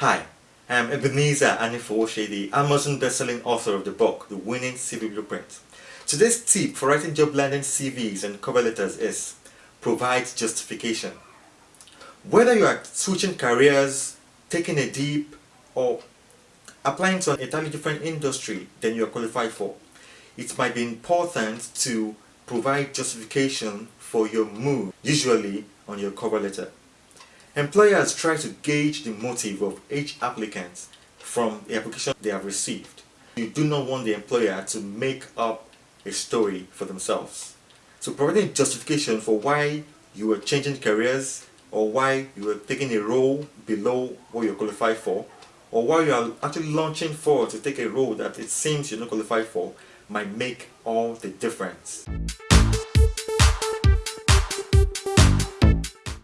Hi, I'm Ebenezer Anifowoshe, the Amazon best-selling author of the book, The Winning CV Blueprint. Today's tip for writing job landing CVs and cover letters is provide justification. Whether you are switching careers, taking a dip, or applying to an entirely different industry than you are qualified for, it might be important to provide justification for your move, usually on your cover letter. Employers try to gauge the motive of each applicant from the application they have received. You do not want the employer to make up a story for themselves. So providing justification for why you were changing careers or why you were taking a role below what you're qualified for or why you are actually launching forward to take a role that it seems you're not qualified for might make all the difference.